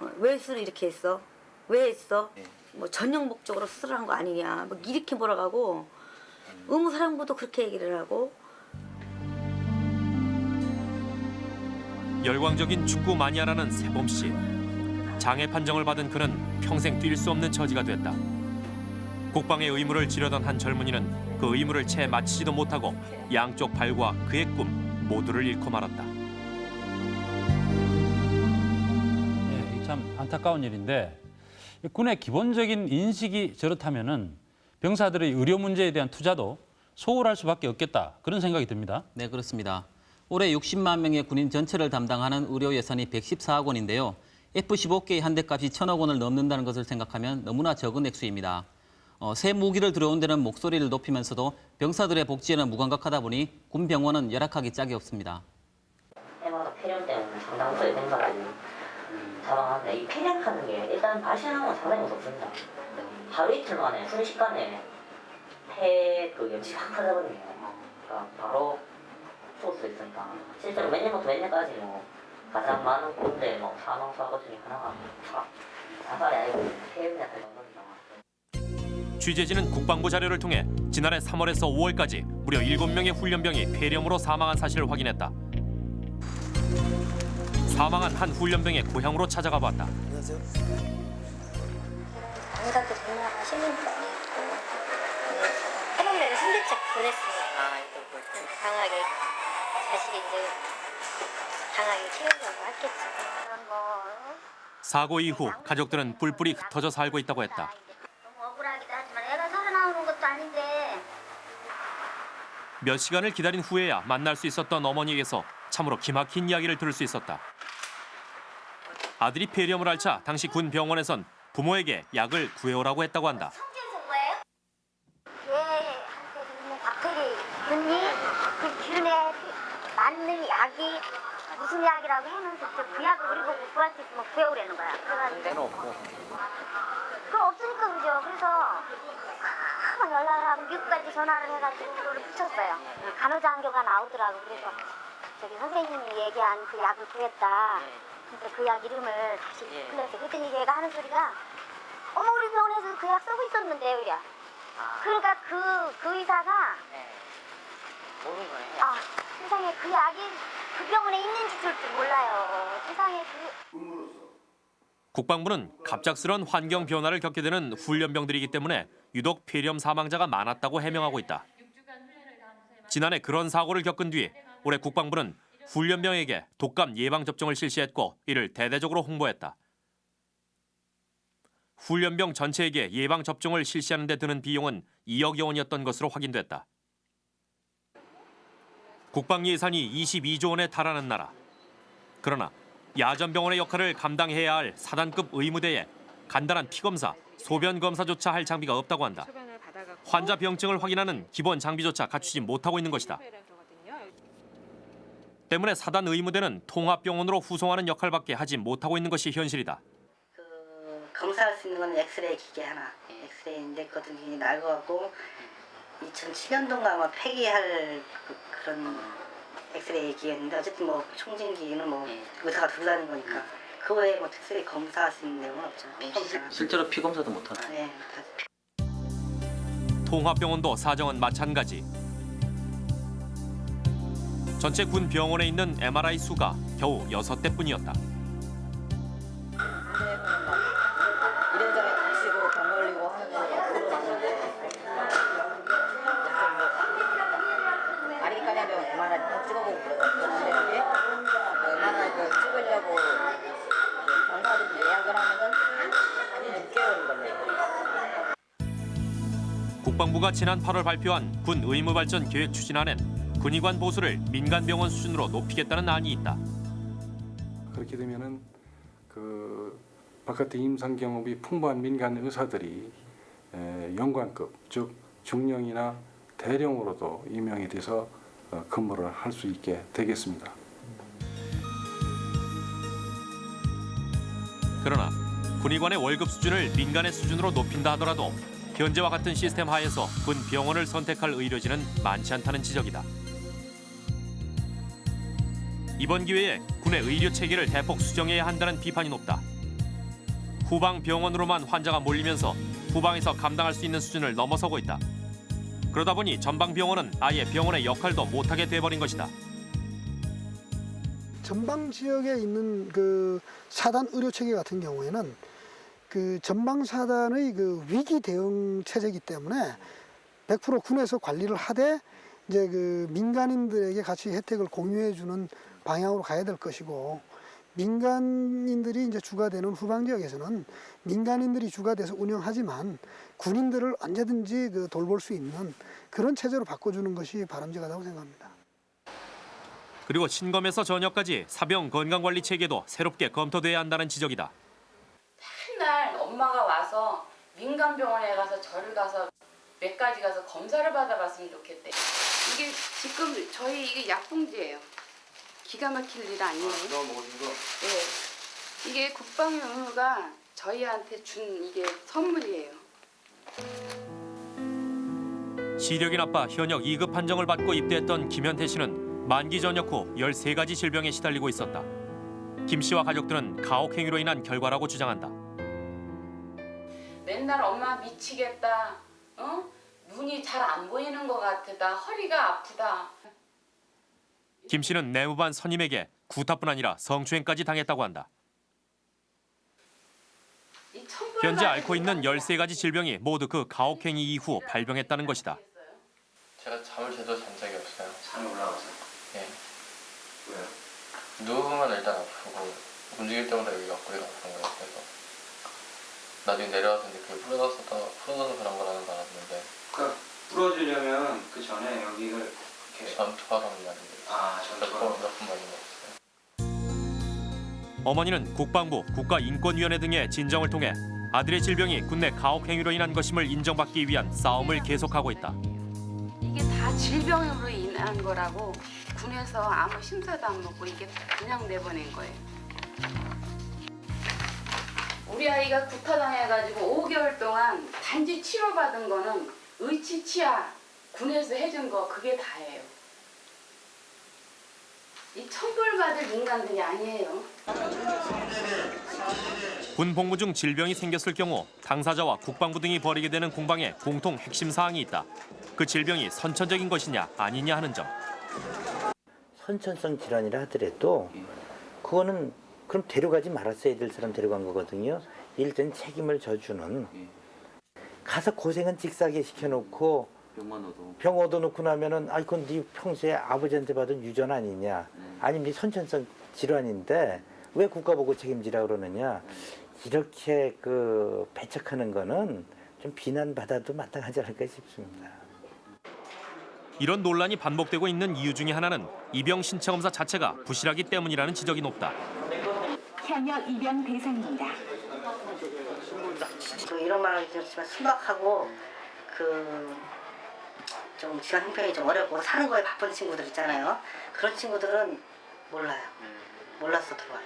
어, 왜 수술 이렇게 했어? 왜 했어? 뭐 전용 목적으로 수술한 거 아니냐? 뭐 이렇게 몰아가고 의무 사령부도 그렇게 얘기를 하고 열광적인 축구 마니아라는 세범 씨. 장애 판정을 받은 그는 평생 뛸 수 없는 처지가 됐다. 국방의 의무를 지려던 한 젊은이는 그 의무를 채 마치지도 못하고 양쪽 발과 그의 꿈 모두를 잃고 말았다. 예, 이참 안타까운 일인데 이 군의 기본적인 인식이 저렇다면은 병사들의 의료 문제에 대한 투자도 소홀할 수밖에 없겠다 그런 생각이 듭니다. 네, 그렇습니다. 올해 60만 명의 군인 전체를 담당하는 의료 예산이 114억 원인데요. F-15K 한대 값이 천억 원을 넘는다는 것을 생각하면 너무나 적은 액수입니다. 어, 새 무기를 들어온 데는 목소리를 높이면서도 병사들의 복지에는 무감각하다 보니 군 병원은 열악하기 짝이 없습니다. 해마다 폐렴 때문에 상당 부의 병사들이 사망하는데 이 폐렴하는 게 일단 발생하는 건 상당히 무섭습니다. 하루 이틀 만에 순식간에 폐그 확 터져버리네요. 그러니까 바로 죽을 수 있으니까 실제로 몇 년부터 몇 년까지 뭐 가장 많은 군대 뭐 사망 사고 중에 하나가 자- 자살이 아니고 폐렴이었던 겁니다. 취재진은 국방부 자료를 통해 지난해 3월에서 5월까지 무려 7명의 훈련병이 폐렴으로 사망한 사실을 확인했다. 사망한 한 훈련병의 고향으로 찾아가 봤다. 안가도 동료가 신문방에 있고 해병대를 순대책 보냈으니까 강하게 자식이 이제 강하게 키우려고 했겠지. 그런 거 사고 이후 가족들은 뿔뿔이 흩어져 살고 있다고 했다. 너무 억울하기도 하지만 애가 살아나오는 것도 아닌데 몇 시간을 기다린 후에야 만날 수 있었던 어머니에게서 참으로 기막힌 이야기를 들을 수 있었다. 아들이 폐렴을 앓자 당시 군 병원에선 부모에게 약을 구해오라고 했다고 한다. 균이 그 맞는 약이 무슨 약이라고 해놓으면서 그 약을 우리 보고 구할 수 있으면 구해오라는 거야. 그래가지고 없고. 그거 없으니까 그죠. 그래서 막 연락을 하고 미국까지 전화를 해가지고 그거를 붙였어요. 간호자 한교가 나오더라고. 그래서 저기 선생님이 얘기한 그 약을 구했다. 그래서 그약 이름을 다시 불렀어요. 그랬더니 얘가 하는 소리가 어머 우리 병원에서 그 약 쓰고 있었는데요. 이래. 그러니까 그, 그 의사가 모르는 거예요. 아 세상에 그 약이 그 병원에 있는지 줄 몰라요. 세상에 그 국방부는 갑작스런 환경 변화를 겪게 되는 훈련병들이기 때문에 유독 폐렴 사망자가 많았다고 해명하고 있다. 지난해 그런 사고를 겪은 뒤 올해 국방부는 훈련병에게 독감 예방 접종을 실시했고 이를 대대적으로 홍보했다. 훈련병 전체에게 예방 접종을 실시하는 데 드는 비용은 2억여 원이었던 것으로 확인됐다. 국방 예산이 22조 원에 달하는 나라. 그러나 야전병원의 역할을 감당해야 할 사단급 의무대에 간단한 피검사, 소변 검사조차 할 장비가 없다고 한다. 환자 병증을 확인하는 기본 장비조차 갖추지 못하고 있는 것이다. 때문에 사단 의무대는 통합병원으로 후송하는 역할밖에 하지 못하고 있는 것이 현실이다. 검사할 수 있는 건 엑스레이 기계 하나. 엑스레이인데 그것도 굉장히 낡아갖고 2007년도인가 아마 폐기할 그, 그런 엑스레이 기계였는데 어쨌든 뭐 총진기는 뭐 의사가 들고 다니는 거니까 그 외에 뭐 특별히 검사할 수 있는 내용은 없죠. 없잖아. 실제로 피 검사도 못 하나. 네. 통합병원도 사정은 마찬가지. 전체 군 병원에 있는 MRI 수가 겨우 여섯 대뿐이었다. 국방부가 지난 8월 발표한 군 의무발전 계획 추진안엔 군의관 보수를 민간병원 수준으로 높이겠다는 안이 있다. 그렇게 되면은 그 바깥의 임상 경험이 풍부한 민간 의사들이 에, 연관급 즉 중령이나 대령으로도 임명이 돼서 어, 근무를 할 수 있게 되겠습니다. 그러나 군의관의 월급 수준을 민간의 수준으로 높인다 하더라도 현재와 같은 시스템 하에서 군 병원을 선택할 의료진은 많지 않다는 지적이다. 이번 기회에 군의 의료 체계를 대폭 수정해야 한다는 비판이 높다. 후방 병원으로만 환자가 몰리면서 후방에서 감당할 수 있는 수준을 넘어서고 있다. 그러다 보니 전방 병원은 아예 병원의 역할도 못하게 돼버린 것이다. 전방 지역에 있는 그 사단 의료 체계 같은 경우에는 그 전방 사단의 그 위기 대응 체제이기 때문에 100% 군에서 관리를 하되 이제 그 민간인들에게 같이 혜택을 공유해 주는 방향으로 가야 될 것이고 민간인들이 이제 주가 되는 후방 지역에서는 민간인들이 주가 돼서 운영하지만 군인들을 언제든지 그 돌볼 수 있는 그런 체제로 바꿔주는 것이 바람직하다고 생각합니다. 그리고 신검에서 전역까지 사병 건강관리 체계도 새롭게 검토돼야 한다는 지적이다. 엄마가 와서 민간병원에 가서 절을 가서 몇 가지 가서 검사를 받아봤으면 좋겠대. 이게 지금 저희 이게 약봉지예요. 기가 막힐 일 아니에요. 그거 먹으신 거? 네. 이게 국방의 의무가 저희한테 준 이게 선물이에요. 시력이 나빠 현역 2급 판정을 받고 입대했던 김현태 씨는 만기 전역 후 13가지 질병에 시달리고 있었다. 김 씨와 가족들은 가혹 행위로 인한 결과라고 주장한다. 맨날 엄마 미치겠다. 어? 눈이 잘 안 보이는 것 같아. 나 허리가 아프다. 김 씨는 내무반 선임에게 구타뿐 아니라 성추행까지 당했다고 한다. 현재 앓고 있는 13가지 질병이 모두 그 가혹 행위 이후 발병했다는 것이다. 제가 잠을 제대로 잔 적이 없어요. 잠이 올라가서. 예. 왜요? 누우면 일단 아프고 움직일 때마다 여기가 꼬리가 아픈 거예요. 나중에 이제 그게 풀어져서 풀어져서 그런 거라는 줄 알았는데 그러니까 풀어주려면 그 전에 여기를 이렇게 전투하던 말인데 아 전투하던 몇번 맞은 거. 어머니는 국방부, 국가인권위원회 등의 진정을 통해 아들의 질병이 군내 가혹 행위로 인한 것임을 인정받기 위한 싸움을 계속하고 있다. 이게 다 질병으로 인한 거라고 군에서 아무 심사도 안 받고 이게 그냥 내보낸 거예요. 우리 아이가 구타당해가지고 5개월 동안 단지 치료받은 거는 의치치아 군에서 해준 거 그게 다예요. 이 천벌받을 인간들이 아니에요. 군 복무 중 질병이 생겼을 경우 당사자와 국방부 등이 벌이게 되는 공방에 공통 핵심 사항이 있다. 그 질병이 선천적인 것이냐 아니냐 하는 점. 선천성 질환이라 하더라도 그거는 그럼 데려가지 말았어야 될 사람 데려간 거거든요. 일단 책임을 져주는 가서 고생은 직사게 시켜놓고 병만 얻어. 병 얻어놓고 나면은 아 이건 네 평소에 아버지한테 받은 유전 아니냐 아니면 네 선천성 질환인데 왜 국가 보고 책임지라 그러느냐 이렇게 그 배척하는 거는 좀 비난받아도 마땅하지 않을까 싶습니다. 이런 논란이 반복되고 있는 이유 중에 하나는 입영 신체 검사 자체가 부실하기 때문이라는 지적이 높다. 현역 입영 대상입니다. 그 이런 말은 그렇지만 순박하고 그 좀 지원 형편이 좀 어렵고 사는 거에 바쁜 친구들 있잖아요. 그런 친구들은 몰라요. 몰라서 들어와요.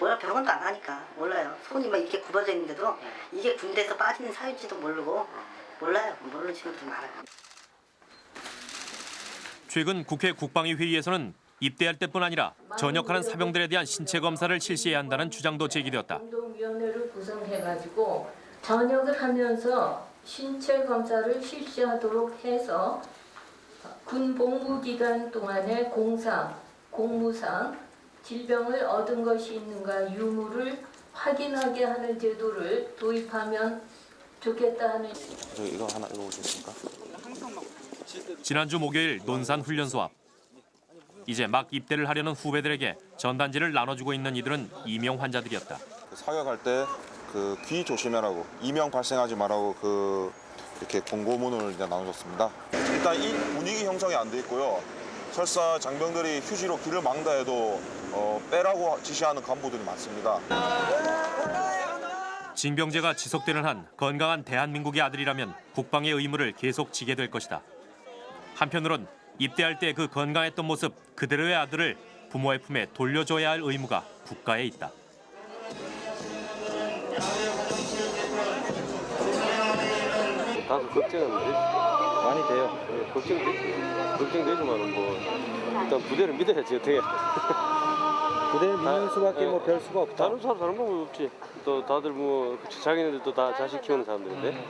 몰라 병원도 안 하니까 몰라요. 손이 막 이렇게 굽어져 있는데도 이게 군대에서 빠지는 사유인지도 모르고 몰라요. 모르는 친구들 많아요. 최근 국회 국방위 회의에서는 입대할 때뿐 아니라 전역하는 사병들에 대한 신체 검사를 실시해야 한다는 주장도 제기되었다. 운동위원회를 구성해가지고 전역을 하면서 신체 검사를 실시하도록 해서 군 복무 기간 동안의 공상, 공무상, 질병을 얻은 것이 있는가 유무를 확인하게 하는 제도를 도입하면 좋겠다 하는 저 이거 하나 있습니까? 지난주 목요일 논산 훈련소 앞. 이제 막 입대를 하려는 후배들에게 전단지를 나눠주고 있는 이들은 이명 환자들이었다. 사격할 때 그 귀 조심해라고 이명 발생하지 말라고 그 이렇게 공고문을 이제 나눠줬습니다. 일단 이 분위기 형성이 안 돼 있고요. 설사 장병들이 휴지로 귀를 막다 해도 어, 빼라고 지시하는 간부들이 많습니다. 징병제가 지속되는 한 건강한 대한민국의 아들이라면 국방의 의무를 계속 지게 될 것이다. 한편으론 입대할 때 그 건강했던 모습 그대로의 아들을 부모의 품에 돌려줘야 할 의무가 국가에 있다. 다소 걱정은. 많이 돼요. 걱정되지. 걱정되지만은 뭐 일단 부대를 믿어야지 어떻게. 부대를 믿는 수밖에 뭐 별 수가 없다. 다른 사람 다른 방법이 없지. 또 다들 뭐 자기네들도 다 자식 키우는 사람들인데.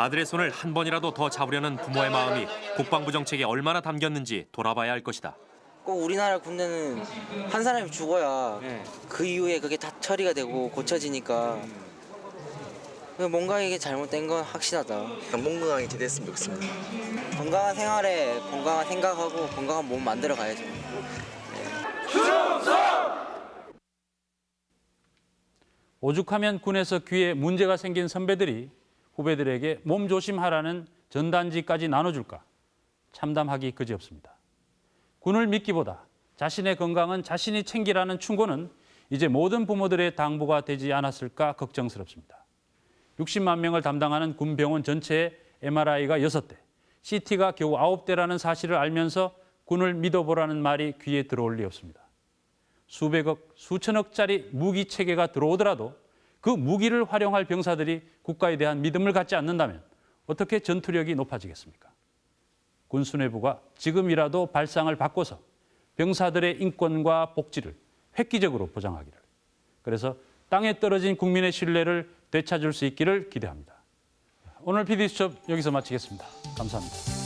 아들의 손을 한 번이라도 더 잡으려는 부모의 마음이 국방부 정책에 얼마나 담겼는지 돌아봐야 할 것이다. 꼭 우리나라 군대는 한 사람이 죽어야 그 이후에 그게 다 처리가 되고 고쳐지니까 뭔가 이게 잘못된 건 확실하다. 건강하게 지냈으면 좋겠습니다. 건강한 생활에 건강한 생각하고 건강한 몸 만들어 가야죠. 오죽하면 군에서 귀에 문제가 생긴 선배들이 후배들에게 몸 조심하라는 전단지까지 나눠줄까 참담하기 그지없습니다. 군을 믿기보다 자신의 건강은 자신이 챙기라는 충고는 이제 모든 부모들의 당부가 되지 않았을까 걱정스럽습니다. 60만 명을 담당하는 군병원 전체에 MRI가 6대, CT가 겨우 9대라는 사실을 알면서 군을 믿어보라는 말이 귀에 들어올 리 없습니다. 수백억, 수천억짜리 무기 체계가 들어오더라도 그 무기를 활용할 병사들이 국가에 대한 믿음을 갖지 않는다면 어떻게 전투력이 높아지겠습니까? 군 수뇌부가 지금이라도 발상을 바꿔서 병사들의 인권과 복지를 획기적으로 보장하기를. 그래서 땅에 떨어진 국민의 신뢰를 되찾을 수 있기를 기대합니다. 오늘 PD수첩 여기서 마치겠습니다. 감사합니다.